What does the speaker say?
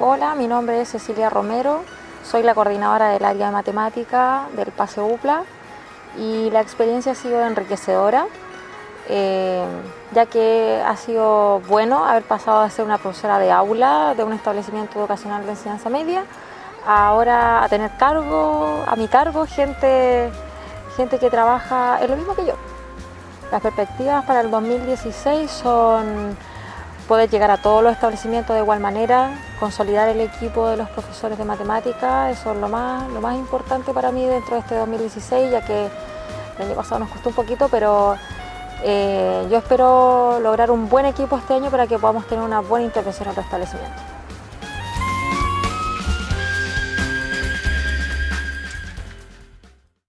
hola, mi nombre es Cecilia Romero, soy la coordinadora del área de matemática del PASE UPLA y la experiencia ha sido enriquecedora, eh, ya que ha sido bueno haber pasado a ser una profesora de aula de un establecimiento educacional de enseñanza media, ahora a tener cargo, a mi cargo, gente, gente que trabaja en lo mismo que yo. Las perspectivas para el 2016 son poder llegar a todos los establecimientos de igual manera, consolidar el equipo de los profesores de matemática, eso es lo más, lo más importante para mí dentro de este 2016, ya que el año pasado nos costó un poquito, pero eh, yo espero lograr un buen equipo este año para que podamos tener una buena intervención en los establecimientos.